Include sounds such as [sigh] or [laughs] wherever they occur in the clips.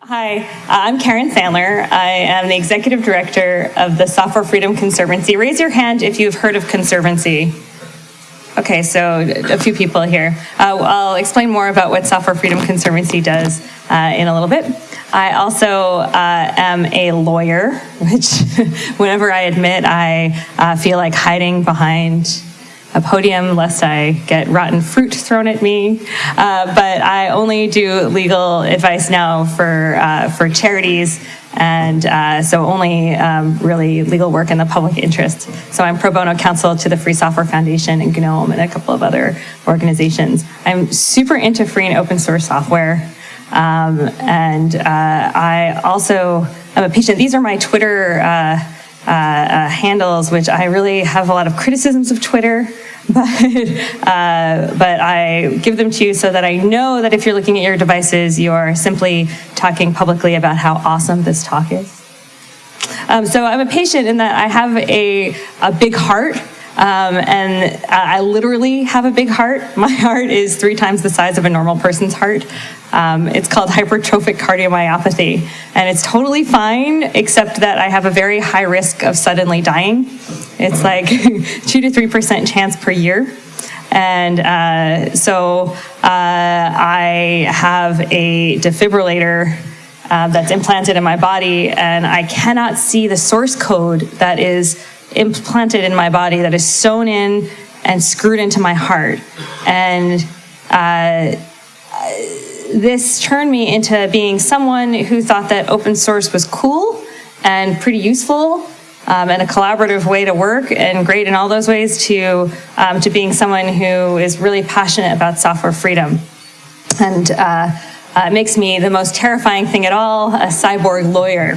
Hi, uh, I'm Karen Sandler. I am the Executive Director of the Software Freedom Conservancy. Raise your hand if you've heard of Conservancy. Okay, so a few people here. Uh, I'll explain more about what Software Freedom Conservancy does uh, in a little bit. I also uh, am a lawyer, [laughs] which [laughs] whenever I admit I uh, feel like hiding behind a podium lest I get rotten fruit thrown at me. Uh, but I only do legal advice now for, uh, for charities and uh, so only um, really legal work in the public interest. So I'm pro bono counsel to the Free Software Foundation and GNOME and a couple of other organizations. I'm super into free and open source software. Um, and uh, I also am a patient. These are my Twitter uh, uh, handles, which I really have a lot of criticisms of Twitter, [laughs] but, uh, but I give them to you so that I know that if you're looking at your devices, you are simply talking publicly about how awesome this talk is. Um, so I'm a patient in that I have a, a big heart um, and I literally have a big heart. [laughs] My heart is three times the size of a normal person's heart. Um, it's called [laughs] hypertrophic cardiomyopathy, and it's totally fine, except that I have a very high risk of suddenly dying. It's like [laughs] two to 3% chance per year. And uh, so uh, I have a defibrillator uh, that's implanted in my body, and I cannot see the source code that is implanted in my body that is sewn in and screwed into my heart. And uh, this turned me into being someone who thought that open source was cool and pretty useful um, and a collaborative way to work and great in all those ways to, um, to being someone who is really passionate about software freedom. And uh, uh, it makes me the most terrifying thing at all, a cyborg lawyer.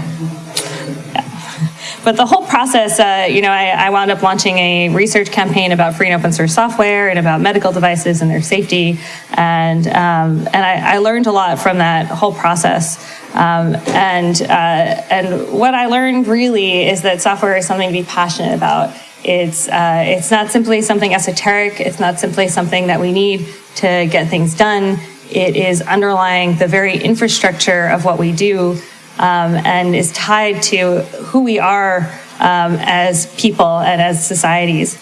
But the whole process, uh, you know, I, I, wound up launching a research campaign about free and open source software and about medical devices and their safety. And, um, and I, I, learned a lot from that whole process. Um, and, uh, and what I learned really is that software is something to be passionate about. It's, uh, it's not simply something esoteric. It's not simply something that we need to get things done. It is underlying the very infrastructure of what we do um, and is tied to who we are um, as people and as societies.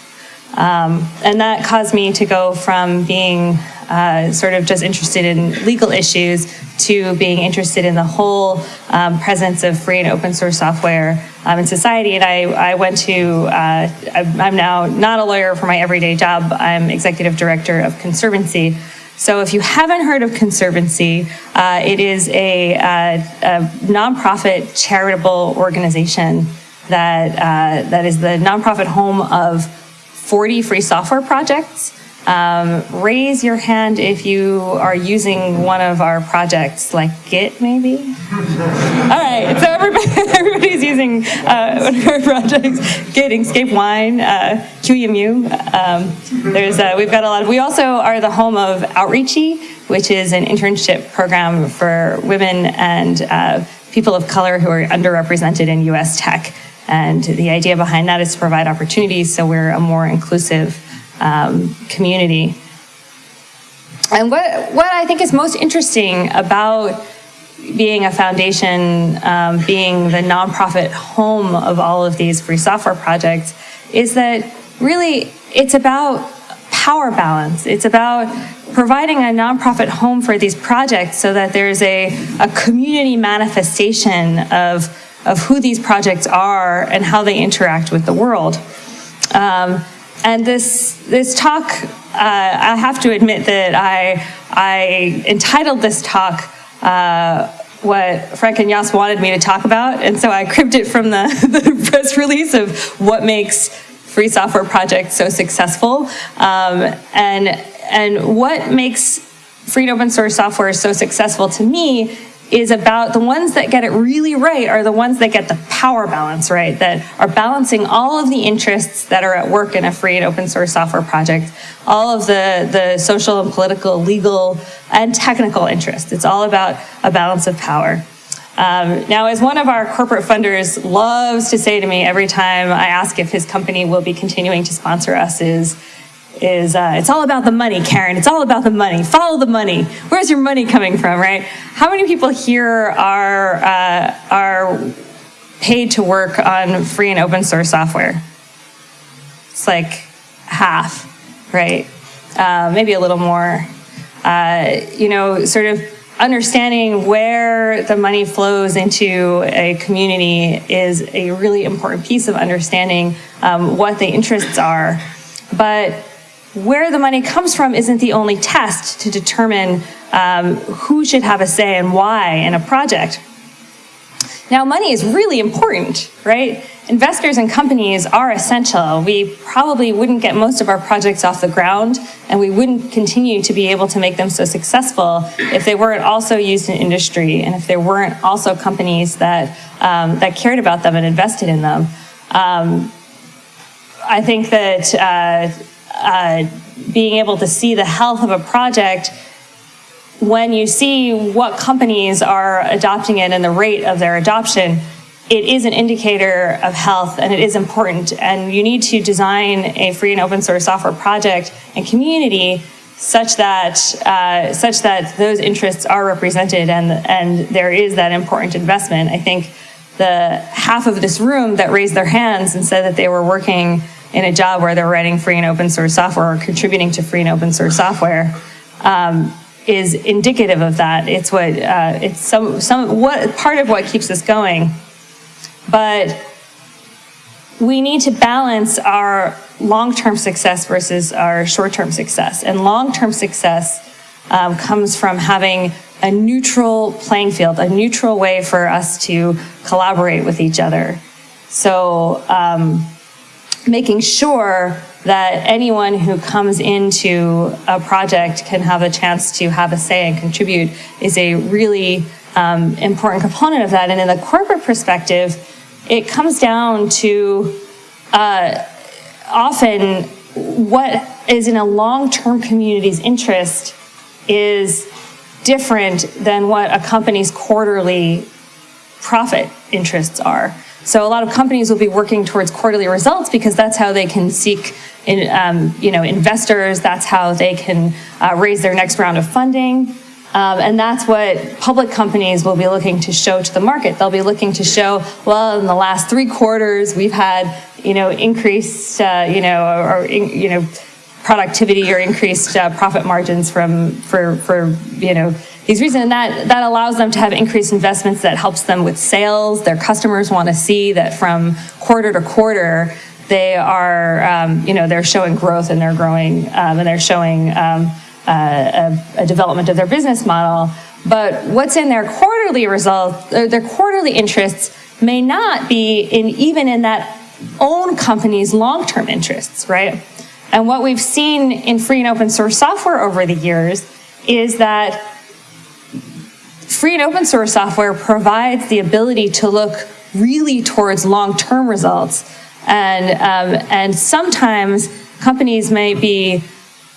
Um, and that caused me to go from being uh, sort of just interested in legal issues to being interested in the whole um, presence of free and open source software um, in society. And I, I went to, uh, I'm now not a lawyer for my everyday job, I'm executive director of Conservancy, so if you haven't heard of Conservancy, uh, it is a, uh, a, nonprofit charitable organization that, uh, that is the nonprofit home of 40 free software projects um, raise your hand if you are using one of our projects, like Git, maybe? All right, so everybody, [laughs] everybody's using uh, one of our projects, Git, Inkscape Wine, uh, QEMU. Um, there's, uh, we've got a lot of, we also are the home of Outreachy, which is an internship program for women and uh, people of color who are underrepresented in US tech. And the idea behind that is to provide opportunities so we're a more inclusive um, community. And what, what I think is most interesting about being a foundation, um, being the nonprofit home of all of these free software projects, is that really it's about power balance. It's about providing a nonprofit home for these projects so that there's a, a community manifestation of, of who these projects are and how they interact with the world. Um, and this, this talk, uh, I have to admit that I, I entitled this talk uh, what Frank and Yas wanted me to talk about, and so I cribbed it from the, [laughs] the press release of what makes free software projects so successful, um, and, and what makes free and open source software so successful to me is about the ones that get it really right are the ones that get the power balance right, that are balancing all of the interests that are at work in a free and open source software project, all of the, the social and political, legal, and technical interests. It's all about a balance of power. Um, now, as one of our corporate funders loves to say to me every time I ask if his company will be continuing to sponsor us is, is uh, it's all about the money, Karen. It's all about the money. Follow the money. Where's your money coming from, right? How many people here are uh, are paid to work on free and open source software? It's like half, right? Uh, maybe a little more. Uh, you know, sort of understanding where the money flows into a community is a really important piece of understanding um, what the interests are. But where the money comes from isn't the only test to determine um, who should have a say and why in a project. Now, money is really important, right? Investors and companies are essential. We probably wouldn't get most of our projects off the ground and we wouldn't continue to be able to make them so successful if they weren't also used in industry and if there weren't also companies that, um, that cared about them and invested in them. Um, I think that uh, uh, being able to see the health of a project when you see what companies are adopting it and the rate of their adoption, it is an indicator of health and it is important. And you need to design a free and open source software project and community such that uh, such that those interests are represented and and there is that important investment. I think the half of this room that raised their hands and said that they were working in a job where they're writing free and open source software or contributing to free and open source software um, is indicative of that. It's what uh, it's some some what part of what keeps us going. But we need to balance our long-term success versus our short-term success. And long-term success um, comes from having a neutral playing field, a neutral way for us to collaborate with each other. So um, making sure that anyone who comes into a project can have a chance to have a say and contribute is a really um, important component of that. And in the corporate perspective, it comes down to uh, often what is in a long-term community's interest is different than what a company's quarterly profit interests are. So a lot of companies will be working towards quarterly results because that's how they can seek in, um, you know, investors, that's how they can uh, raise their next round of funding. Um, and that's what public companies will be looking to show to the market. They'll be looking to show, well, in the last three quarters, we've had, you know, increased, uh, you know, or, you know, productivity or increased uh, profit margins from, for, for, you know, these reasons. That, that allows them to have increased investments that helps them with sales. Their customers want to see that from quarter to quarter, they are, um, you know, they're showing growth and they're growing um, and they're showing um, uh, a, a, development of their business model. But what's in their quarterly results, their quarterly interests may not be in even in that own company's long-term interests, right? And what we've seen in free and open source software over the years is that free and open source software provides the ability to look really towards long-term results and, um, and sometimes companies may be,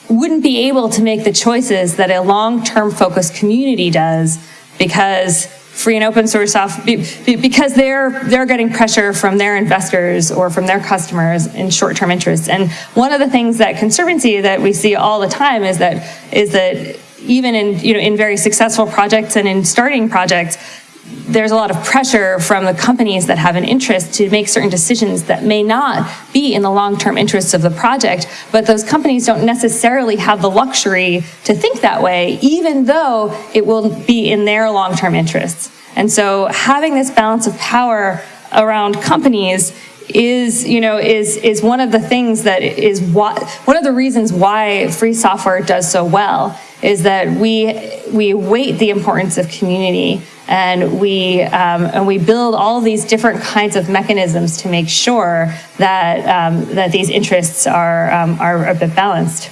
wouldn't be able to make the choices that a long-term focused community does because free and open source software, because they're, they're getting pressure from their investors or from their customers in short-term interests. And one of the things that conservancy that we see all the time is that, is that even in, you know, in very successful projects and in starting projects, there's a lot of pressure from the companies that have an interest to make certain decisions that may not be in the long-term interests of the project, but those companies don't necessarily have the luxury to think that way, even though it will be in their long-term interests. And so having this balance of power around companies is, you know, is, is one of the things that is one of the reasons why free software does so well is that we, we weight the importance of community and we, um, and we build all these different kinds of mechanisms to make sure that, um, that these interests are, um, are a bit balanced.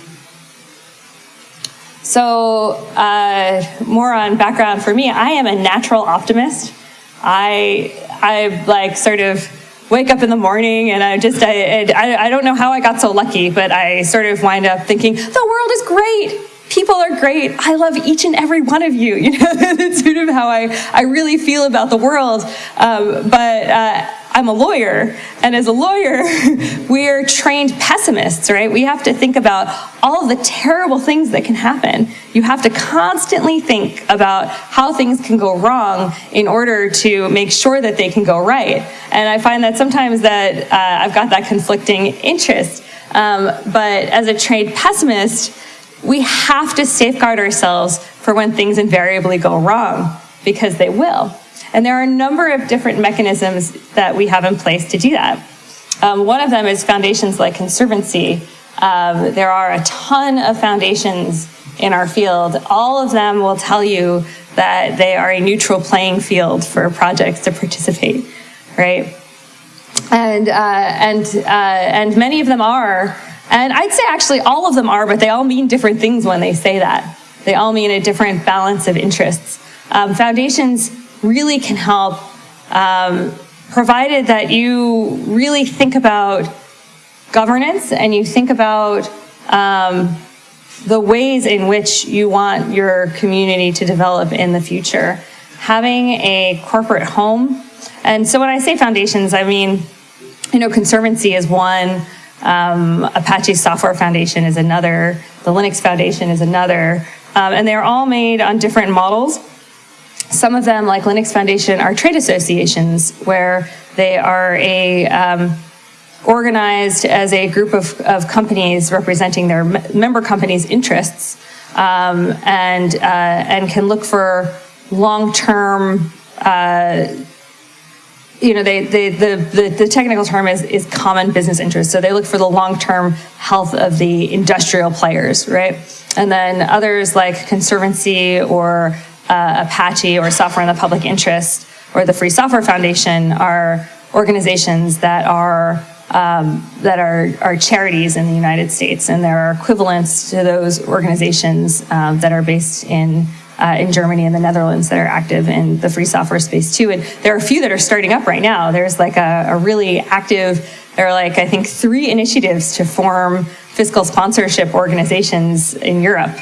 So uh, more on background for me, I am a natural optimist. I, I like sort of wake up in the morning and I just, I, I, I don't know how I got so lucky, but I sort of wind up thinking, the world is great people are great. I love each and every one of you. [laughs] You know, that's sort of how I, I really feel about the world. Um, but uh, I'm a lawyer, and as a lawyer, [laughs] we are trained pessimists, right? We have to think about all the terrible things that can happen. You have to constantly think about how things can go wrong in order to make sure that they can go right. And I find that sometimes that uh, I've got that conflicting interest. Um, but as a trained pessimist, we have to safeguard ourselves for when things invariably go wrong, because they will. And there are a number of different mechanisms that we have in place to do that. Um, one of them is foundations like Conservancy. Um, there are a ton of foundations in our field. All of them will tell you that they are a neutral playing field for projects to participate, right? And, uh, and, uh, and many of them are, and I'd say actually all of them are, but they all mean different things when they say that. They all mean a different balance of interests. Um, foundations really can help, um, provided that you really think about governance and you think about um, the ways in which you want your community to develop in the future. Having a corporate home, and so when I say foundations, I mean, you know, Conservancy is one, um, Apache Software Foundation is another, the Linux Foundation is another, um, and they're all made on different models. Some of them, like Linux Foundation, are trade associations where they are a um, organized as a group of, of companies representing their member companies' interests um, and, uh, and can look for long-term uh, you know, they, they, the, the, the, technical term is, is common business interest. So they look for the long-term health of the industrial players, right? And then others like Conservancy or uh, Apache or Software in the Public Interest or the Free Software Foundation are organizations that are um, that are, are charities in the United States, and there are equivalents to those organizations um, that are based in uh, in Germany and the Netherlands that are active in the free software space too. And there are a few that are starting up right now. There's like a, a really active, there are like I think three initiatives to form fiscal sponsorship organizations in Europe.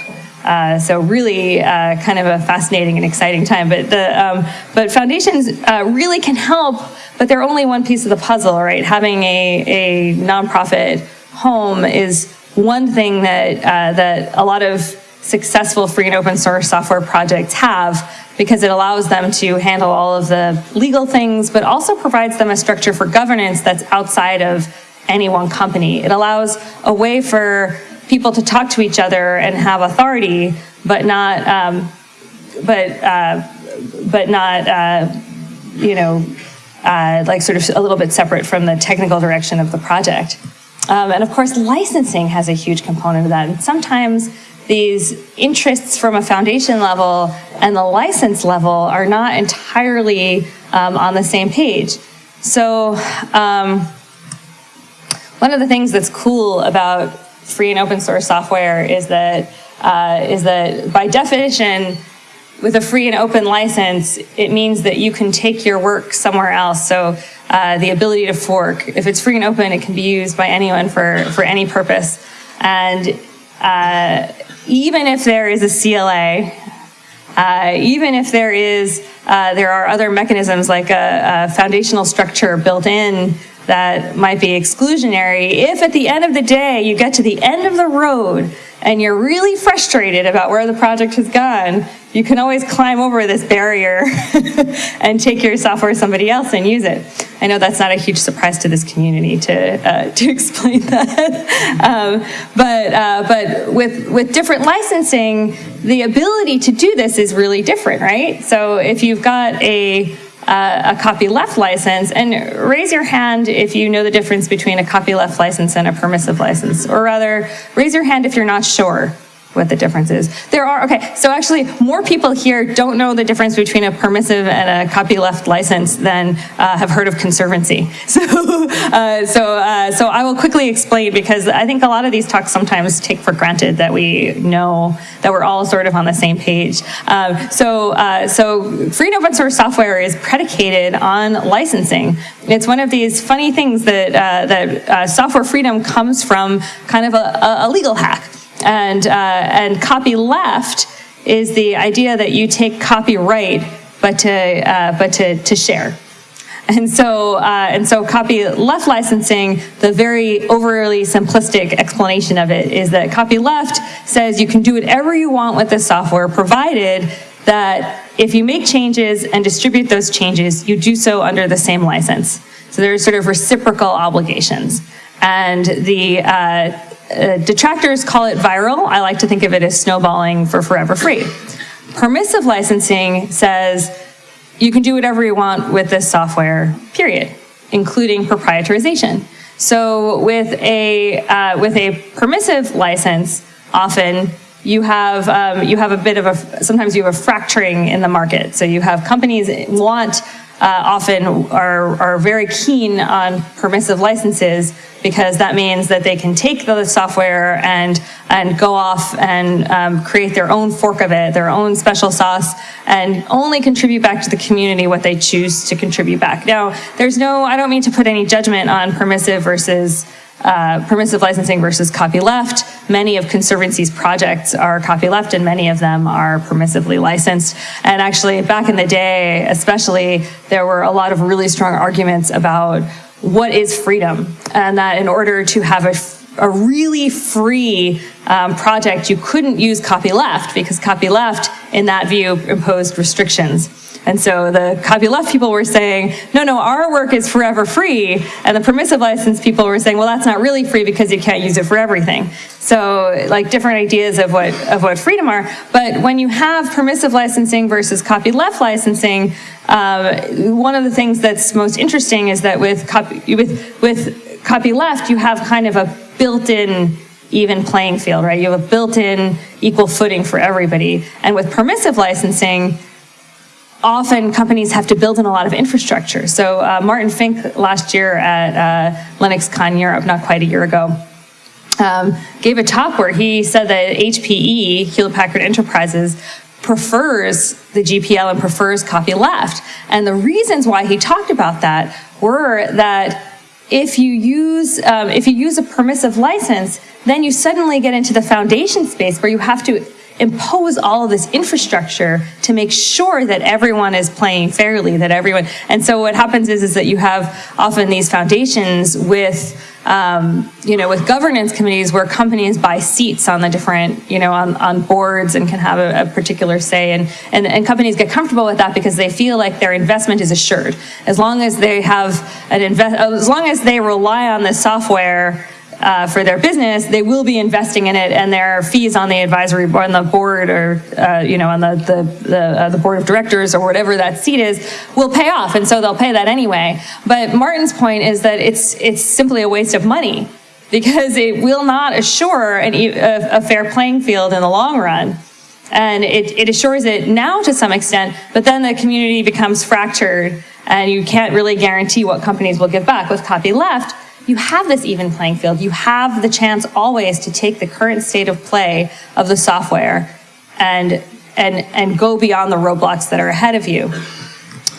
Uh, so really uh, kind of a fascinating and exciting time. But the um, but foundations uh, really can help, but they're only one piece of the puzzle, right? Having a, a nonprofit home is one thing that uh, that a lot of successful free and open source software projects have because it allows them to handle all of the legal things, but also provides them a structure for governance that's outside of any one company. It allows a way for people to talk to each other and have authority, but not, um, but, uh, but not, uh, you know, uh, like sort of a little bit separate from the technical direction of the project. Um, and of course, licensing has a huge component of that. And sometimes these interests from a foundation level and the license level are not entirely um, on the same page. So um, one of the things that's cool about free and open source software is that uh, is that by definition, with a free and open license, it means that you can take your work somewhere else. So uh, the ability to fork, if it's free and open, it can be used by anyone for, for any purpose. And uh, even if there is a CLA, uh, even if there is, uh, there are other mechanisms like a, a foundational structure built in that might be exclusionary, if at the end of the day you get to the end of the road and you're really frustrated about where the project has gone, you can always climb over this barrier [laughs] and take your software to somebody else and use it. I know that's not a huge surprise to this community to, uh, [laughs] to explain that. [laughs] um, but uh, but with, with different licensing, the ability to do this is really different, right? So if you've got a uh, a copyleft license, and raise your hand if you know the difference between a copyleft license and a permissive license, or rather, raise your hand if you're not sure what the difference is. There are, okay, so actually more people here don't know the difference between a permissive and a copyleft license than uh, have heard of conservancy. [laughs] So, uh, so, uh, so I will quickly explain because I think a lot of these talks sometimes take for granted that we know that we're all sort of on the same page. Um, so, uh, so free and open source software is predicated on licensing. It's one of these funny things that, uh, that uh, software freedom comes from kind of a, a legal hack. And, uh, and copy left is the idea that you take copyright but to, uh, but to, to share. And so, uh, and so copyleft licensing, the very overly simplistic explanation of it is that copyleft says you can do whatever you want with this software, provided that if you make changes and distribute those changes, you do so under the same license. So there's sort of reciprocal obligations. And the uh, uh, detractors call it viral. I like to think of it as snowballing for forever free. Permissive licensing says you can do whatever you want with this software, period, including proprietarization. So with a, uh, with a permissive license, often you have, um, you have a bit of a, sometimes you have a fracturing in the market. So you have companies want uh, often are, are very keen on permissive licenses because that means that they can take the software and, and go off and um, create their own fork of it, their own special sauce, and only contribute back to the community what they choose to contribute back. Now, there's no, I don't mean to put any judgment on permissive versus uh, permissive licensing versus copyleft. Many of Conservancy's projects are copyleft and many of them are permissively licensed. And actually back in the day, especially, there were a lot of really strong arguments about what is freedom and that in order to have a a really free um, project, you couldn't use copyleft because copyleft, in that view, imposed restrictions. And so the copyleft people were saying, no, no, our work is forever free. And the permissive license people were saying, well, that's not really free because you can't use it for everything. So like different ideas of what, of what freedom are. But when you have permissive licensing versus copyleft licensing, uh, one of the things that's most interesting is that with, copy, with, with copyleft, you have kind of a built-in even playing field, right? You have a built-in equal footing for everybody. And with permissive licensing, often companies have to build in a lot of infrastructure. So uh, Martin Fink last year at uh, LinuxCon Europe, not quite a year ago, um, gave a talk where he said that HPE, Hewlett Packard Enterprises, prefers the GPL and prefers copyleft. And the reasons why he talked about that were that if you use um, if you use a permissive license, then you suddenly get into the foundation space where you have to impose all of this infrastructure to make sure that everyone is playing fairly, that everyone, and so what happens is, is that you have often these foundations with, um, you know, with governance committees where companies buy seats on the different, you know, on, on boards and can have a, a particular say, and, and, and companies get comfortable with that because they feel like their investment is assured. As long as they have an invest, as long as they rely on this software, uh, for their business, they will be investing in it, and their fees on the advisory board, on the board, or uh, you know, on the the the, uh, the, board of directors or whatever that seat is, will pay off, and so they'll pay that anyway. But Martin's point is that it's it's simply a waste of money because it will not assure an, a, a fair playing field in the long run. And it, it assures it now to some extent, but then the community becomes fractured and you can't really guarantee what companies will give back. With copyleft, you have this even playing field. You have the chance always to take the current state of play of the software and, and, and go beyond the roadblocks that are ahead of you.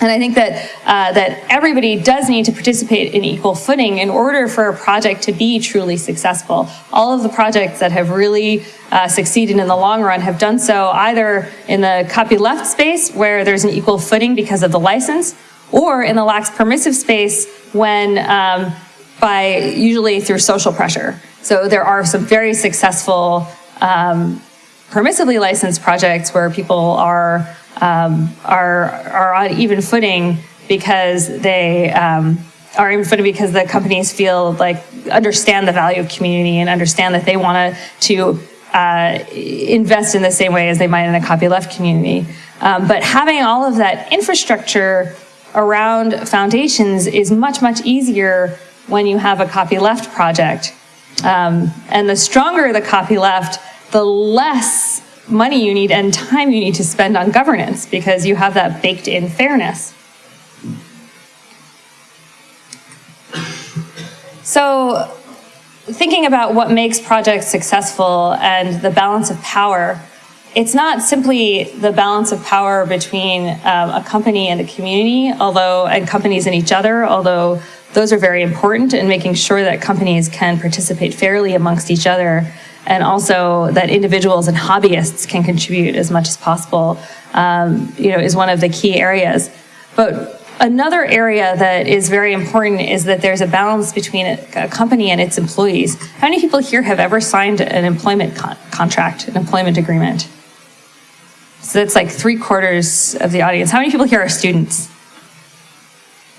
And I think that, uh, that everybody does need to participate in equal footing in order for a project to be truly successful. All of the projects that have really uh, succeeded in the long run have done so either in the copyleft space where there's an equal footing because of the license, or in the lax permissive space when um, by usually through social pressure. So there are some very successful um, permissively licensed projects where people are um, are are on even footing because they um, are even footing because the companies feel like understand the value of community and understand that they want to uh, invest in the same way as they might in a copyleft community. Um, but having all of that infrastructure around foundations is much, much easier when you have a copyleft project. Um, and the stronger the copyleft, the less money you need and time you need to spend on governance because you have that baked in fairness. So thinking about what makes projects successful and the balance of power, it's not simply the balance of power between um, a company and a community, although and companies and each other, although those are very important in making sure that companies can participate fairly amongst each other and also that individuals and hobbyists can contribute as much as possible, um, you know, is one of the key areas. But Another area that is very important is that there's a balance between a, company and its employees. How many people here have ever signed an employment con contract, an employment agreement? So that's like three quarters of the audience. How many people here are students?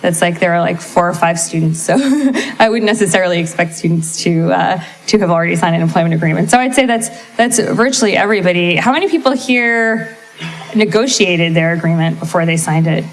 That's like there are like four or five students, so [laughs] I wouldn't necessarily expect students to uh, to have already signed an employment agreement. So I'd say that's that's virtually everybody. How many people here negotiated their agreement before they signed it?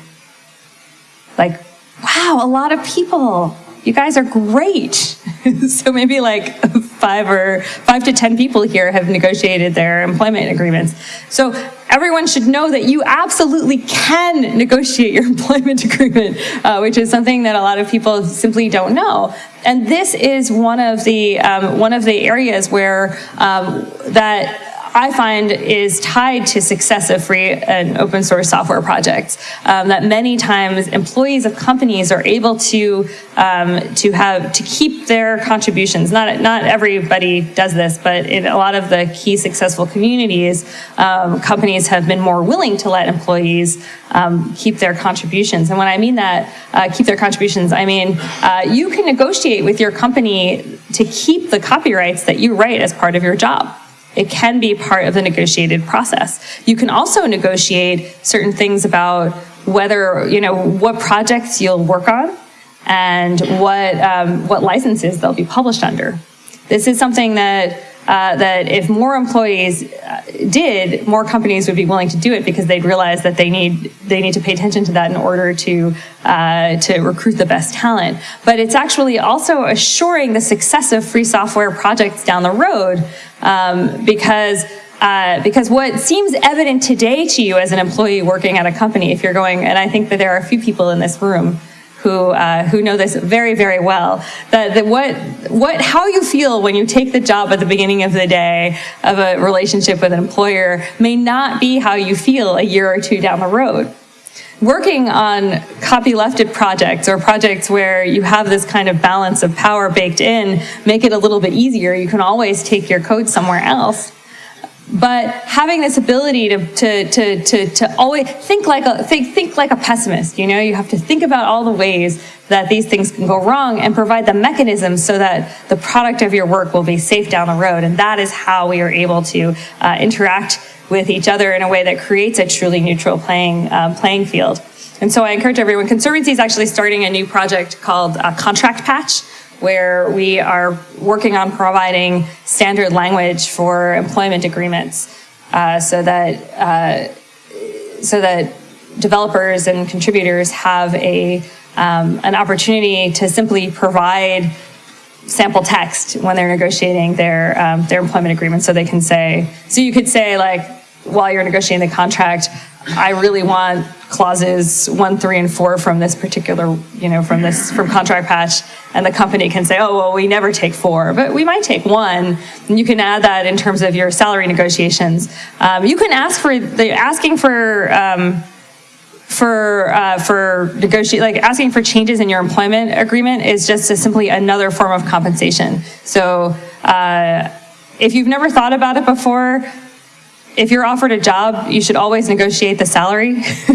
Like, wow, a lot of people. You guys are great. [laughs] so maybe like five or five to 10 people here have negotiated their employment agreements. So everyone should know that you absolutely can negotiate your [laughs] employment agreement, uh, which is something that a lot of people simply don't know. And this is one of the um, one of the areas where um, that I find is tied to success of free and open source software projects. Um, that many times employees of companies are able to um, to have to keep their contributions. Not not everybody does this, but in a lot of the key successful communities, um, companies have been more willing to let employees um, keep their contributions. And when I mean that, uh, keep their contributions, I mean uh, you can negotiate with your company to keep the copyrights that you write as part of your job. It can be part of the negotiated process. You can also negotiate certain things about whether, you know, what projects you'll work on and what, um, what licenses they'll be published under. This is something that uh, that if more employees uh, did, more companies would be willing to do it because they'd realize that they need they need to pay attention to that in order to uh, to recruit the best talent. But it's actually also assuring the success of free software projects down the road um, because uh, because what seems evident today to you as an employee working at a company, if you're going, and I think that there are a few people in this room who uh, who know this very very well. That, that what what how you feel when you take the job at the beginning of the day of a relationship with an employer may not be how you feel a year or two down the road. Working on copylefted projects or projects where you have this kind of balance of power baked in make it a little bit easier. You can always take your code somewhere else but having this ability to, to, to, to, to always think like, a, think, think like a pessimist, you know, you have to think about all the ways that these things can go wrong and provide the mechanisms so that the product of your work will be safe down the road. And that is how we are able to uh, interact with each other in a way that creates a truly neutral playing, uh, playing field. And so I encourage everyone, Conservancy is actually starting a new project called uh, Contract Patch, where we are working on providing standard language for employment agreements uh, so that uh, so that developers and contributors have a um, an opportunity to simply provide sample text when they're negotiating their um, their employment agreement so they can say so you could say like while you're negotiating the contract I really want clauses one, three, and four from this particular, you know, from this, from contract patch, and the company can say, oh, well, we never take four, but we might take one, and you can add that in terms of your salary negotiations. Um, you can ask for, the asking for, um, for uh, for negotiate like asking for changes in your employment agreement is just a, simply another form of compensation. So uh, if you've never thought about it before, if you're offered a job, you should always negotiate the salary. [laughs]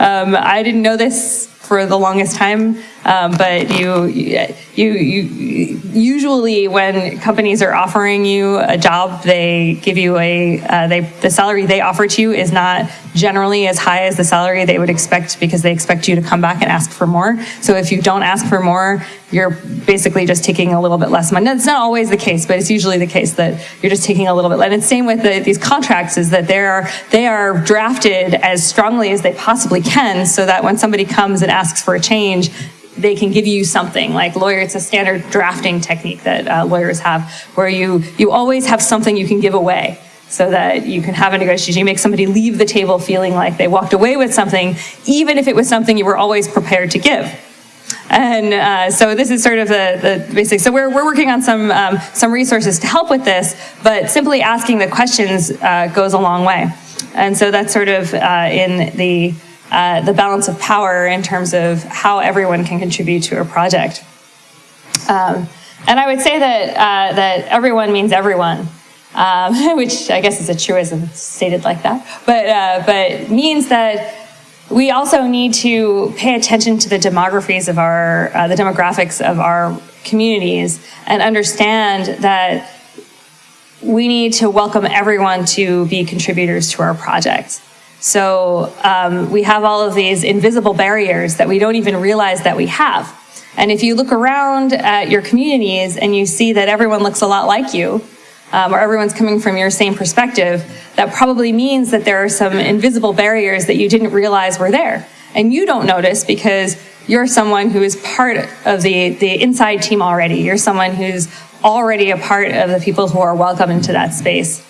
um, I didn't know this for the longest time, um, but you, you, you, usually when companies are offering you a job, they give you a, uh, they, the salary they offer to you is not generally as high as the salary they would expect because they expect you to come back and ask for more. So if you don't ask for more, you're basically just taking a little bit less money. That's not always the case, but it's usually the case that you're just taking a little bit. And it's same with the, these contracts is that they are, they are drafted as strongly as they possibly can so that when somebody comes and asks for a change, they can give you something like lawyer it's a standard drafting technique that uh, lawyers have where you you always have something you can give away so that you can have a negotiation. You make somebody leave the table feeling like they walked away with something, even if it was something you were always prepared to give. And uh, so this is sort of the, the basic. So we're, we're working on some, um, some resources to help with this, but simply asking the questions uh, goes a long way. And so that's sort of uh, in the, uh, the balance of power in terms of how everyone can contribute to a project. Um, and I would say that, uh, that everyone means everyone um, [laughs] which I guess is a truism stated like that, but, uh, but means that we also need to pay attention to the demographies of our, uh, the demographics of our communities and understand that we need to welcome everyone to be contributors to our project. So um, we have all of these invisible barriers that we don't even realize that we have. And if you look around at your communities and you see that everyone looks a lot like you, um, or everyone's coming from your same perspective, that probably means that there are some invisible barriers that you didn't realize were there. And you don't notice because you're someone who is part of the, the inside team already. You're someone who's already a part of the people who are welcome into that space.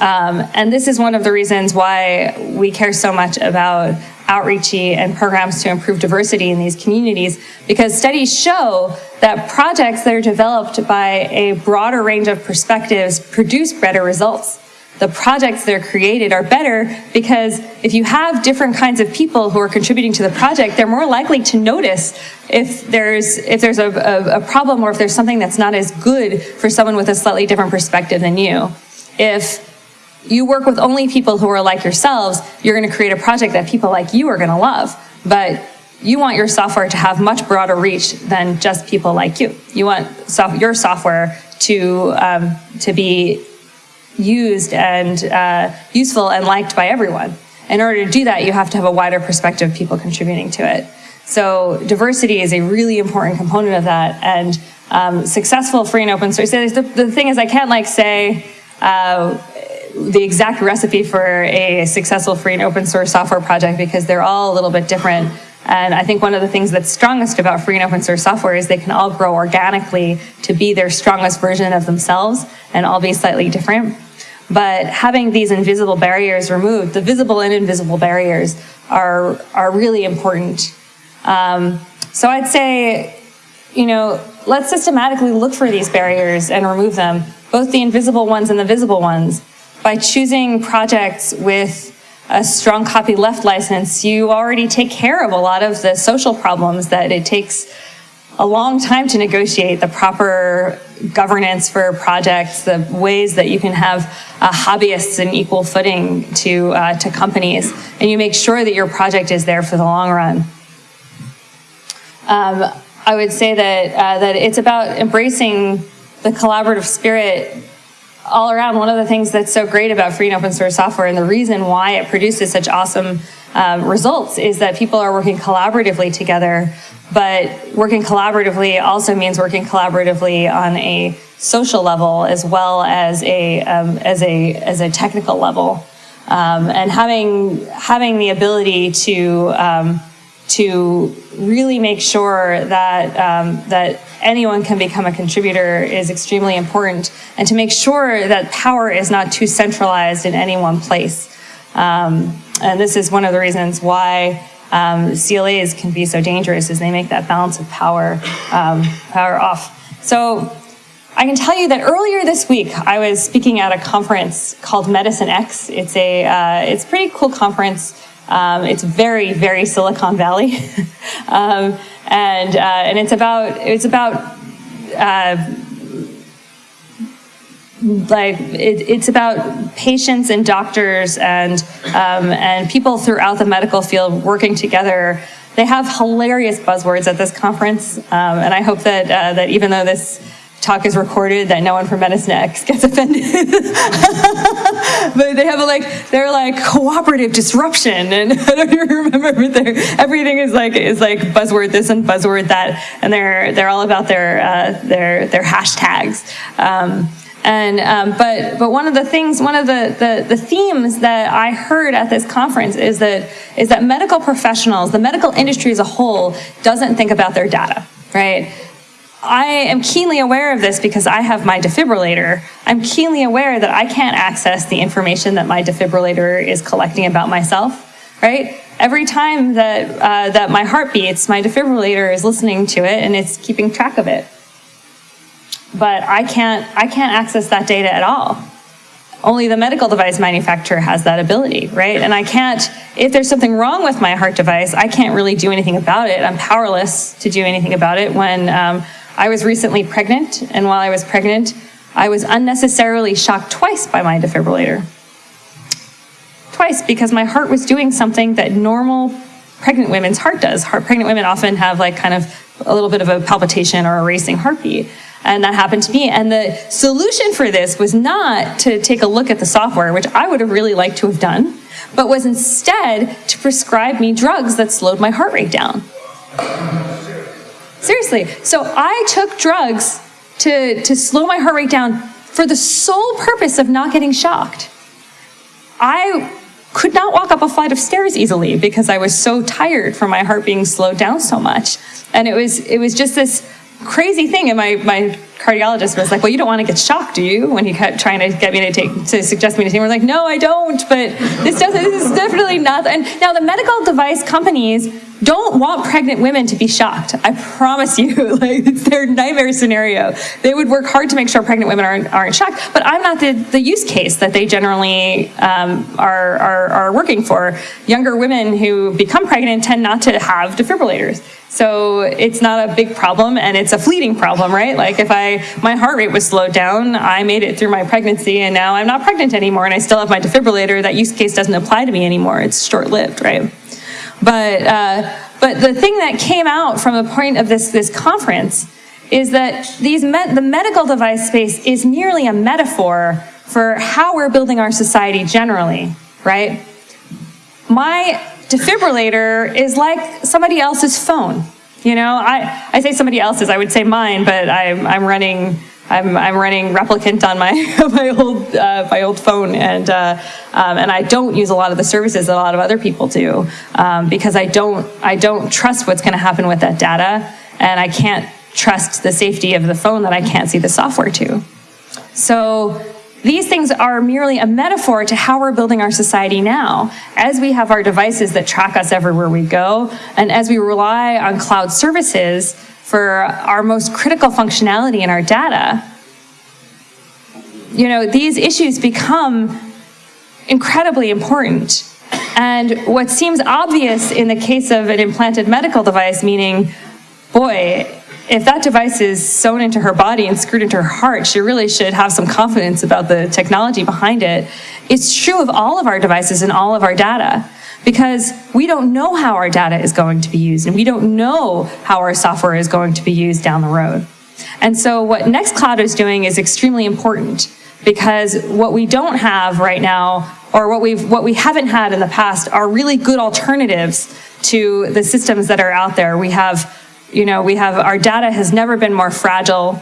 Um, and this is one of the reasons why we care so much about outreachy and programs to improve diversity in these communities, because studies show that projects that are developed by a broader range of perspectives produce better results. The projects that are created are better because if you have different kinds of people who are contributing to the project, they're more likely to notice if there's if there's a, a, a problem or if there's something that's not as good for someone with a slightly different perspective than you. If you work with only people who are like yourselves, you're going to create a project that people like you are going to love. But you want your software to have much broader reach than just people like you. You want your software to, um, to be used and uh, useful and liked by everyone. In order to do that, you have to have a wider perspective of people contributing to it. So diversity is a really important component of that. And um, successful free and open source, the, the thing is I can't like say, uh, the exact recipe for a successful free and open source software project because they're all a little bit different. And I think one of the things that's strongest about free and open source software is they can all grow organically to be their strongest version of themselves and all be slightly different. But having these invisible barriers removed, the visible and invisible barriers are, are really important. Um, so I'd say, you know, let's systematically look for these barriers and remove them, both the invisible ones and the visible ones. By choosing projects with a strong copyleft license, you already take care of a lot of the social problems that it takes a long time to negotiate the proper governance for projects, the ways that you can have uh, hobbyists in equal footing to, uh, to companies, and you make sure that your project is there for the long run. Um, I would say that, uh, that it's about embracing the collaborative spirit all around, one of the things that's so great about free and open source software and the reason why it produces such awesome um, results is that people are working collaboratively together, but working collaboratively also means working collaboratively on a social level as well as a, um, as a, as a technical level. Um, and having, having the ability to, um, to really make sure that, um, that anyone can become a contributor is extremely important and to make sure that power is not too centralized in any one place. Um, and this is one of the reasons why um, CLAs can be so dangerous is they make that balance of power, um, power off. So I can tell you that earlier this week, I was speaking at a conference called Medicine X. It's a, uh, it's a pretty cool conference. Um, it's very, very Silicon Valley. [laughs] um, and, uh, and it's about, it's about uh, like it, it's about patients and doctors and um, and people throughout the medical field working together. They have hilarious buzzwords at this conference, um, and I hope that uh, that even though this talk is recorded that no one from Medicine X gets offended. [laughs] but they have a like, they're like cooperative disruption and [laughs] I don't even remember, but they're, everything is like, is like buzzword this and buzzword that and they're, they're all about their, uh, their, their hashtags. Um, and um, but but one of the things, one of the, the the themes that I heard at this conference is that is that medical professionals, the medical industry as a whole, doesn't think about their data, right? I am keenly aware of this because I have my defibrillator. I'm keenly aware that I can't access the information that my defibrillator is collecting about myself, right? Every time that, uh, that my heart beats, my defibrillator is listening to it and it's keeping track of it. But I can't, I can't access that data at all. Only the medical device manufacturer has that ability, right? And I can't, if there's something wrong with my heart device, I can't really do anything about it. I'm powerless to do anything about it when um, I was recently pregnant, and while I was pregnant, I was unnecessarily shocked twice by my defibrillator. twice because my heart was doing something that normal pregnant women's heart does. Heart, pregnant women often have like kind of a little bit of a palpitation or a racing heartbeat. And that happened to me. And the solution for this was not to take a look at the software, which I would have really liked to have done, but was instead to prescribe me drugs that slowed my heart rate down. Seriously. So I took drugs to, to slow my heart rate down for the sole purpose of not getting shocked. I could not walk up a flight of stairs easily because I was so tired from my heart being slowed down so much. And it was, it was just this crazy thing. And my, my cardiologist was like, well, you don't want to get shocked, do you? When he kept trying to get me to take, to suggest me to take, we're like, no, I don't, but this doesn't, this is definitely not. And now the medical device companies don't want pregnant women to be shocked. I promise you, [laughs] like it's their nightmare scenario. They would work hard to make sure pregnant women aren't, aren't shocked, but I'm not the, the use case that they generally um, are, are, are working for. Younger women who become pregnant tend not to have defibrillators. So it's not a big problem and it's a fleeting problem, right? Like if I, my heart rate was slowed down, I made it through my pregnancy and now I'm not pregnant anymore and I still have my defibrillator, that use case doesn't apply to me anymore. It's short-lived, right? But, uh, but the thing that came out from the point of this, this conference is that these me the medical device space is merely a metaphor for how we're building our society generally, right? My defibrillator is like somebody else's phone. You know, I, I say somebody else's, I would say mine, but I'm, I'm running I'm, I'm running Replicant on my [laughs] my old uh, my old phone, and uh, um, and I don't use a lot of the services that a lot of other people do um, because I don't I don't trust what's going to happen with that data, and I can't trust the safety of the phone that I can't see the software to. So these things are merely a metaphor to how we're building our society now. As we have our devices that track us everywhere we go, and as we rely on cloud services for our most critical functionality in our data, you know, these issues become incredibly important. And what seems obvious in the case of an implanted medical device, meaning, boy, if that device is sewn into her body and screwed into her heart, she really should have some confidence about the technology behind it. It's true of all of our devices and all of our data because we don't know how our data is going to be used and we don't know how our software is going to be used down the road. And so what Nextcloud is doing is extremely important because what we don't have right now or what we've what we haven't had in the past are really good alternatives to the systems that are out there. We have you know, we have, our data has never been more fragile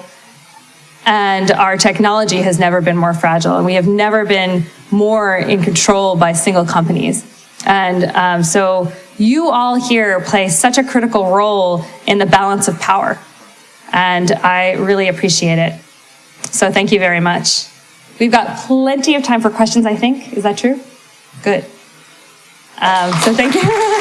and our technology has never been more fragile and we have never been more in control by single companies. And um, so you all here play such a critical role in the balance of power. And I really appreciate it. So thank you very much. We've got plenty of time for questions, I think. Is that true? Good. Um, so thank you. [laughs]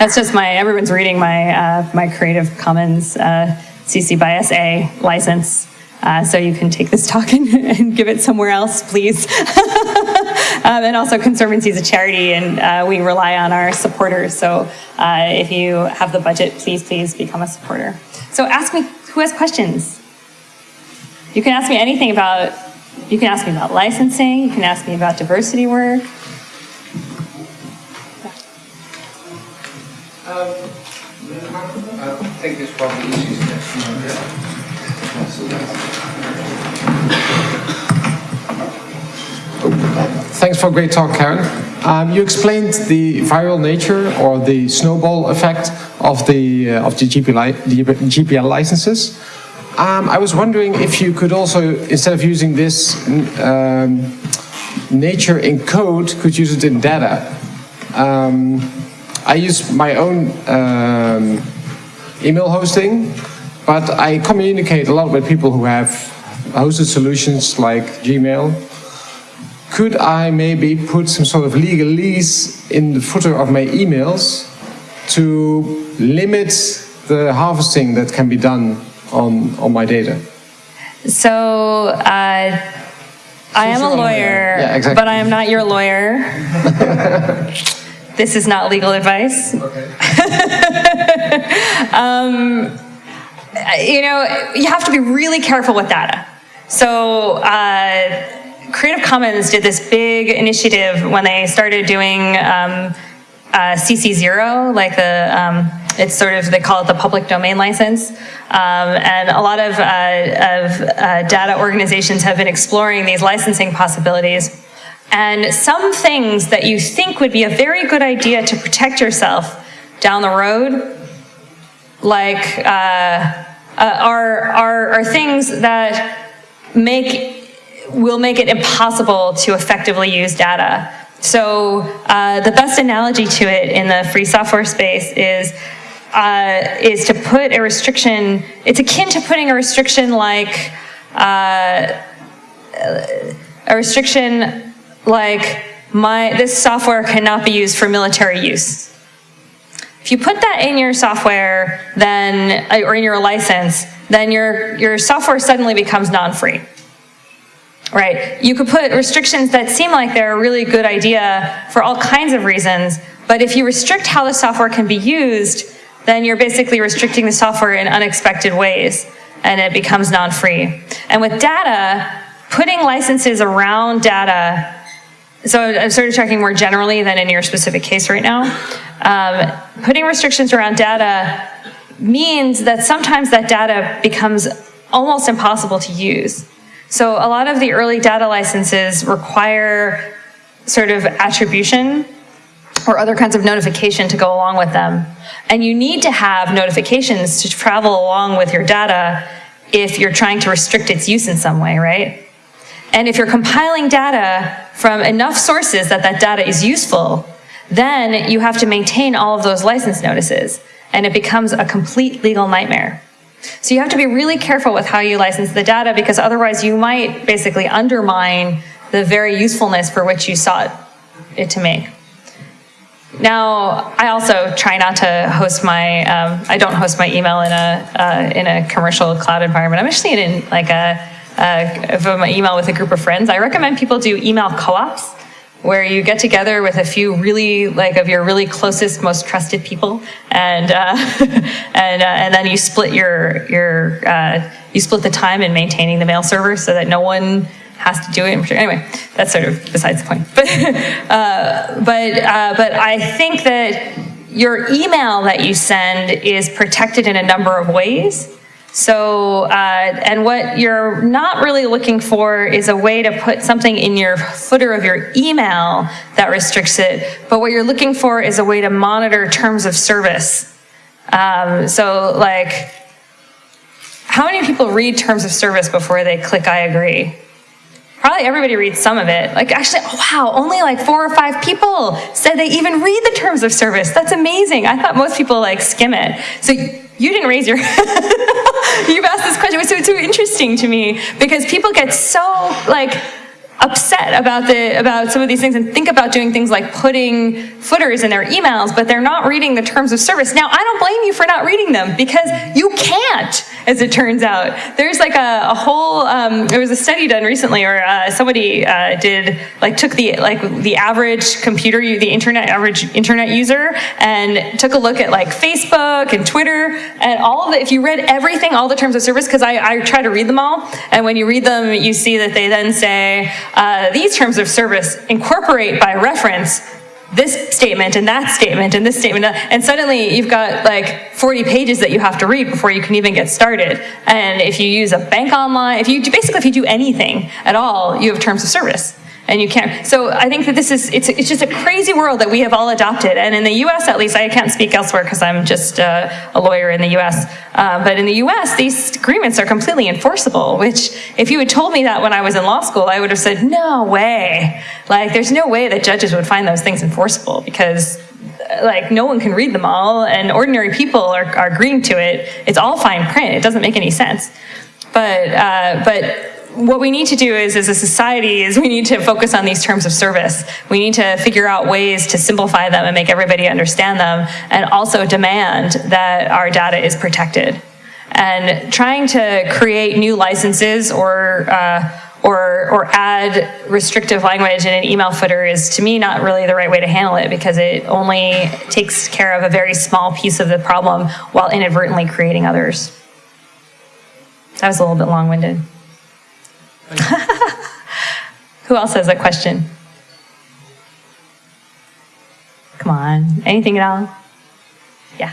That's just my, everyone's reading my, uh, my Creative Commons uh, CC by SA license. Uh, so you can take this talk [laughs] and, and give it somewhere else, please. [laughs] um, and also Conservancy is a charity and uh, we rely on our supporters. So uh, if you have the budget, please, please become a supporter. So ask me, who has questions? You can ask me anything about, you can ask me about licensing, you can ask me about diversity work, Um, I think this probably easiest Thanks for a great talk, Karen. Um, you explained the viral nature or the snowball effect of the uh, of the GPL, the GPL licenses. Um, I was wondering if you could also, instead of using this um, nature in code, could use it in data. Um, I use my own um, email hosting, but I communicate a lot with people who have hosted solutions like Gmail. Could I maybe put some sort of legalese in the footer of my emails to limit the harvesting that can be done on, on my data? So, uh, I am a lawyer, yeah, exactly. but I am not your lawyer. [laughs] This is not legal advice. Okay. [laughs] um, you know, you have to be really careful with data. So uh, Creative Commons did this big initiative when they started doing um, uh, CC0, like the, um, it's sort of, they call it the public domain license. Um, and a lot of, uh, of uh, data organizations have been exploring these licensing possibilities. And some things that you think would be a very good idea to protect yourself down the road, like uh, uh, are, are, are things that make, will make it impossible to effectively use data. So uh, the best analogy to it in the free software space is uh, is to put a restriction, it's akin to putting a restriction like, uh, a restriction like my, this software cannot be used for military use. If you put that in your software, then, uh, or in your license, then your, your software suddenly becomes non-free. Right? You could put restrictions that seem like they're a really good idea for all kinds of reasons, but if you restrict how the software can be used, then you're basically restricting the software in unexpected ways, and it becomes non-free. And with data, putting licenses around data, so I'm sort of talking more generally than in your specific case right now, um, putting restrictions around data means that sometimes that data becomes almost impossible to use. So a lot of the early data licenses require sort of attribution or other kinds of notification to go along with them. And you need to have notifications to travel along with your data if you're trying to restrict its use in some way, right? And if you're compiling data from enough sources that that data is useful, then you have to maintain all of those license notices and it becomes a complete legal nightmare. So you have to be really careful with how you license the data because otherwise you might basically undermine the very usefulness for which you sought it to make. Now, I also try not to host my, um, I don't host my email in a, uh, in a commercial cloud environment. I'm actually in like a, uh, my email with a group of friends. I recommend people do email co-ops where you get together with a few really like of your really closest, most trusted people, and uh, [laughs] and uh, and then you split your your uh, you split the time in maintaining the mail server so that no one has to do it. Anyway, that's sort of besides the point. [laughs] But uh, but uh, but I think that your email that you send is protected in a number of ways. So, uh, and what you're not really looking for is a way to put something in your footer of your email that restricts it, but what you're looking for is a way to monitor terms of service. Um, so like, how many people read terms of service before they click I agree? Probably everybody reads some of it. Like actually, oh, wow, only like four or five people said they even read the terms of service. That's amazing. I thought most people like skim it. So you didn't raise your [laughs] hand. You've asked this question. So it's so interesting to me because people get so like upset about the about some of these things and think about doing things like putting footers in their emails, but they're not reading the terms of service. Now, I don't blame you for not reading them because you can't, as it turns out. There's like a, a whole, um, there was a study done recently or uh, somebody uh, did, like took the like the average computer, the internet, average internet user and took a look at like Facebook and Twitter and all of it. If you read everything, all the terms of service, because I, I try to read them all, and when you read them, you see that they then say, uh, these terms of service incorporate by reference this statement and that statement and this statement and suddenly you've got like 40 pages that you have to read before you can even get started. And if you use a bank online if you basically if you do anything at all you have terms of service and you can't. So I think that this is, it's, it's just a crazy world that we have all adopted. And in the US, at least, I can't speak elsewhere because I'm just uh, a lawyer in the US. Uh, but in the US, these agreements are completely enforceable, which if you had told me that when I was in law school, I would have said, no way. Like, there's no way that judges would find those things enforceable because like no one can read them all and ordinary people are, are agreeing to it. It's all fine print. It doesn't make any sense. But, uh, but what we need to do is, as a society, is we need to focus on these terms of service. We need to figure out ways to simplify them and make everybody understand them, and also demand that our data is protected. And trying to create new licenses or uh, or, or add restrictive language in an email footer is to me not really the right way to handle it because it only takes care of a very small piece of the problem while inadvertently creating others. That was a little bit long-winded. [laughs] Who else has a question? Come on, anything at all? Yeah.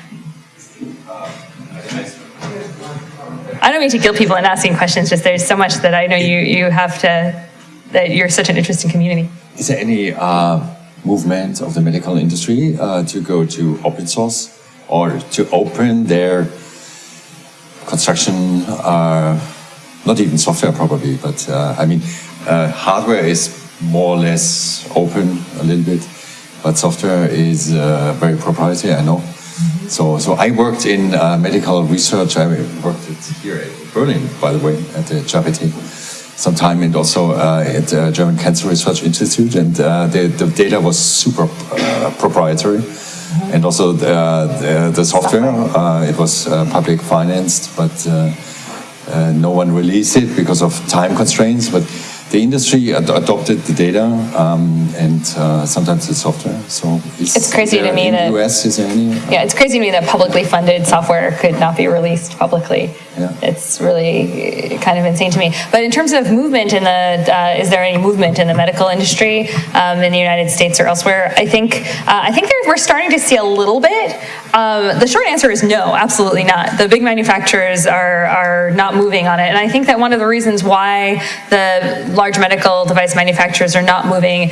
I don't mean to guilt people in asking questions, just there's so much that I know you, you have to, that you're such an interesting community. Is there any uh, movement of the medical industry uh, to go to open source or to open their construction, uh, not even software probably, but uh, I mean, uh, hardware is more or less open a little bit, but software is uh, very proprietary, I know. So, so I worked in uh, medical research. I worked at, here in Berlin, by the way, at the Charité some time and also uh, at the German Cancer Research Institute. And uh, the, the data was super uh, proprietary. And also the, the, the software, uh, it was uh, public financed, but uh, uh, no one released it because of time constraints. But the industry ad adopted the data um, and uh, sometimes the software. So is It's crazy to me in that- the US is there any? Yeah, it's crazy to me that publicly funded software could not be released publicly. Yeah. It's really uh, kind of insane to me. But in terms of movement in the, uh, is there any movement in the medical industry um, in the United States or elsewhere? I think, uh, I think there, we're starting to see a little bit. Um, the short answer is no, absolutely not. The big manufacturers are, are not moving on it. And I think that one of the reasons why the large medical device manufacturers are not moving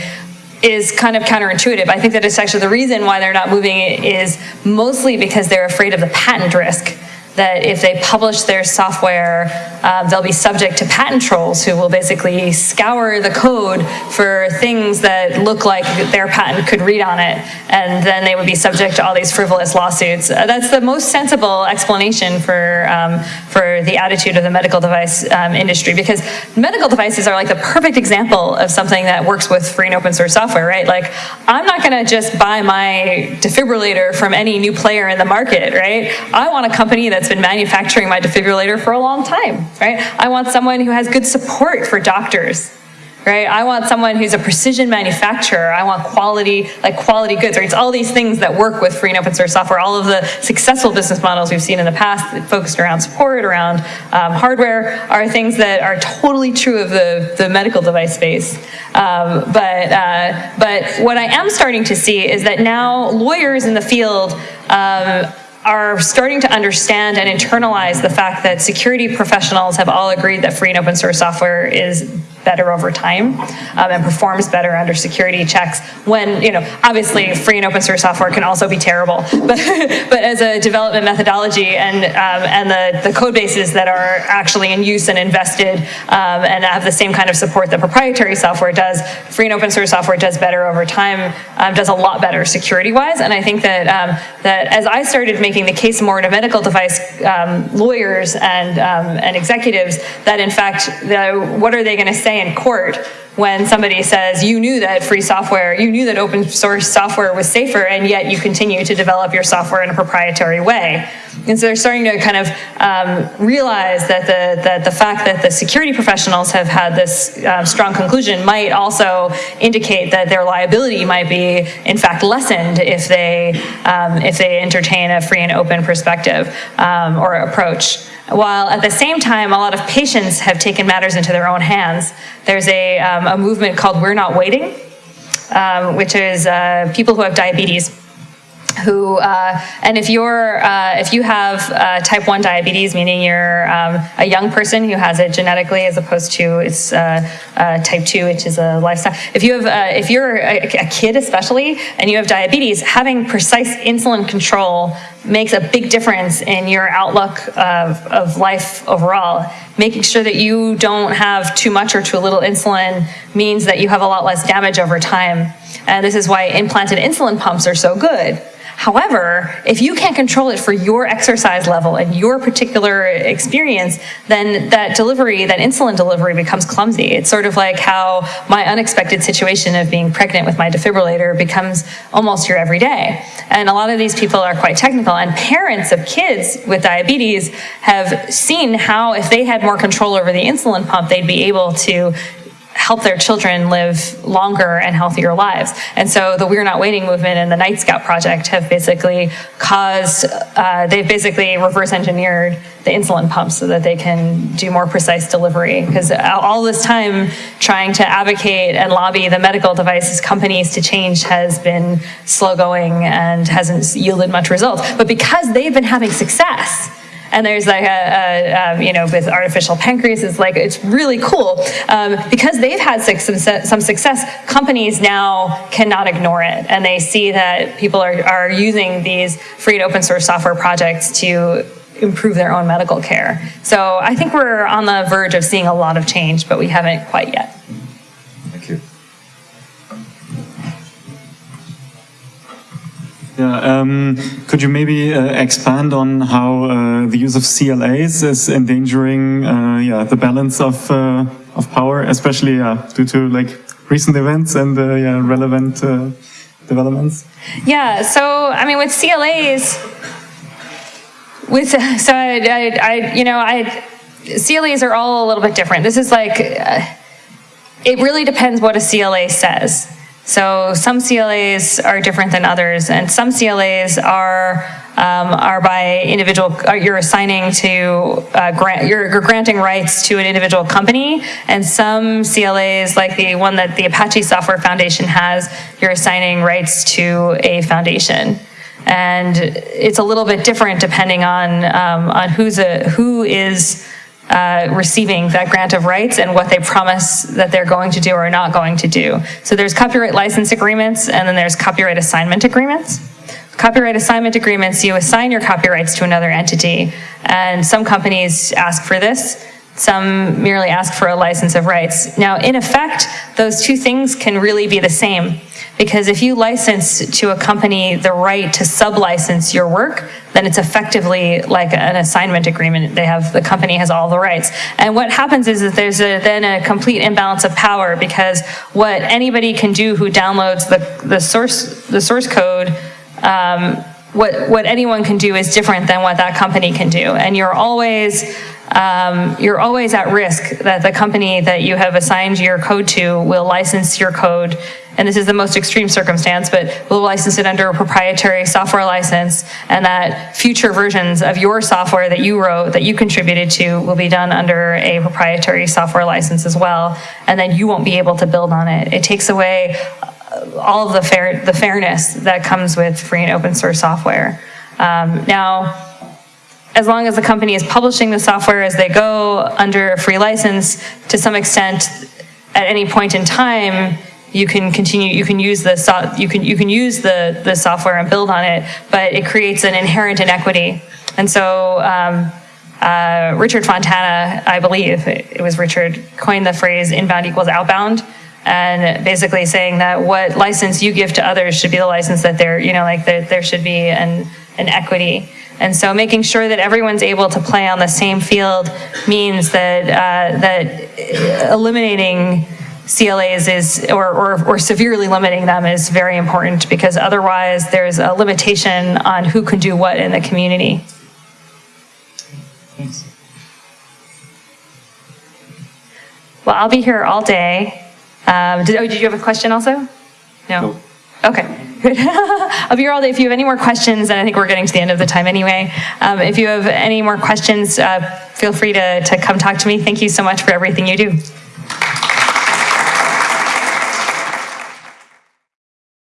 is kind of counterintuitive. I think that it's actually the reason why they're not moving is mostly because they're afraid of the patent risk. That if they publish their software, um, they'll be subject to patent trolls who will basically scour the code for things that look like their patent could read on it, and then they would be subject to all these frivolous lawsuits. Uh, that's the most sensible explanation for um, for the attitude of the medical device um, industry, because medical devices are like the perfect example of something that works with free and open source software, right? Like, I'm not gonna just buy my defibrillator from any new player in the market, right? I want a company that's been manufacturing my defibrillator for a long time, right? I want someone who has good support for doctors, right? I want someone who's a precision manufacturer. I want quality, like quality goods, right? It's all these things that work with free and open source software. All of the successful business models we've seen in the past that focused around support, around um, hardware, are things that are totally true of the, the medical device space. Um, but, uh, but what I am starting to see is that now lawyers in the field um, are starting to understand and internalize the fact that security professionals have all agreed that free and open source software is better over time um, and performs better under security checks when, you know, obviously free and open source software can also be terrible, [laughs] but, but as a development methodology and, um, and the, the code bases that are actually in use and invested um, and have the same kind of support that proprietary software does, free and open source software does better over time, um, does a lot better security-wise, and I think that, um, that as I started making the case more to medical device um, lawyers and, and executives, that in fact, the, what are they gonna say in court when somebody says, you knew that free software, you knew that open source software was safer, and yet you continue to develop your software in a proprietary way. And so they're starting to kind of um, realize that the, that the fact that the security professionals have had this um, strong conclusion might also indicate that their liability might be, in fact, lessened if they, um, if they entertain a free and open perspective um, or approach. While at the same time, a lot of patients have taken matters into their own hands. There's a, um, a movement called We're Not Waiting, um, which is uh, people who have diabetes who, uh, and if you're, uh, if you have uh, type 1 diabetes, meaning you're um, a young person who has it genetically as opposed to it's uh, uh, type 2, which is a lifestyle. If you have, uh, if you're a, a kid especially, and you have diabetes, having precise insulin control makes a big difference in your outlook of, of life overall. Making sure that you don't have too much or too little insulin means that you have a lot less damage over time. And this is why implanted insulin pumps are so good. However, if you can't control it for your exercise level and your particular experience, then that delivery, that insulin delivery becomes clumsy. It's sort of like how my unexpected situation of being pregnant with my defibrillator becomes almost your everyday. And a lot of these people are quite technical and parents of kids with diabetes have seen how if they had more control over the insulin pump, they'd be able to help their children live longer and healthier lives. And so the We're Not Waiting movement and the Nightscout Project have basically caused, uh, they've basically reverse engineered the insulin pumps so that they can do more precise delivery. Because all this time trying to advocate and lobby the medical devices companies to change has been slow going and hasn't yielded much results. But because they've been having success, and there's like a, a um, you know, with artificial pancreas, it's like, it's really cool. Um, because they've had some, some success, companies now cannot ignore it. And they see that people are, are using these free and open source software projects to improve their own medical care. So I think we're on the verge of seeing a lot of change, but we haven't quite yet. Yeah, um, could you maybe uh, expand on how uh, the use of CLAs is endangering uh, yeah, the balance of, uh, of power, especially due to like recent events and uh, yeah, relevant uh, developments? Yeah, so I mean with CLAs, with [laughs] so I, I, I you know I CLAs are all a little bit different. This is like it really depends what a CLA says. So some CLAs are different than others, and some CLAs are um, are by individual. Uh, you're assigning to uh, grant. You're, you're, granting rights to an individual company, and some CLAs, like the one that the Apache Software Foundation has, you're assigning rights to a foundation. And it's a little bit different depending on um, on who's a who is uh, receiving that grant of rights and what they promise that they're going to do or not going to do. So there's copyright license agreements and then there's copyright assignment agreements. Copyright assignment agreements, you assign your copyrights to another entity and some companies ask for this, some merely ask for a license of rights. Now in effect, those two things can really be the same. Because if you license to a company the right to sub-license your work, then it's effectively like an assignment agreement. They have, the company has all the rights. And what happens is that there's a, then a complete imbalance of power because what anybody can do who downloads the, the source, the source code um, what, what anyone can do is different than what that company can do. And you're always, um, you're always at risk that the company that you have assigned your code to will license your code and this is the most extreme circumstance, but we'll license it under a proprietary software license, and that future versions of your software that you wrote, that you contributed to, will be done under a proprietary software license as well, and then you won't be able to build on it. It takes away all of the fair the fairness that comes with free and open source software. Um, now, as long as the company is publishing the software as they go under a free license, to some extent, at any point in time, you can continue, you can use the, so, you can, you can use the, the software and build on it, but it creates an inherent inequity. And so, um, uh, Richard Fontana, I believe, it was Richard, coined the phrase inbound equals outbound and basically saying that what license you give to others should be the license that there, you know, like there, there should be an, an equity. And so making sure that everyone's able to play on the same field means that, uh, that eliminating CLAs is, or, or, or severely limiting them is very important because otherwise there's a limitation on who can do what in the community. Thanks. Well, I'll be here all day. Um, did, oh, did you have a question also? No? no. Okay. [laughs] I'll be here all day. If you have any more questions, and I think we're getting to the end of the time anyway, um, if you have any more questions, uh, feel free to, to come talk to me. Thank you so much for everything you do.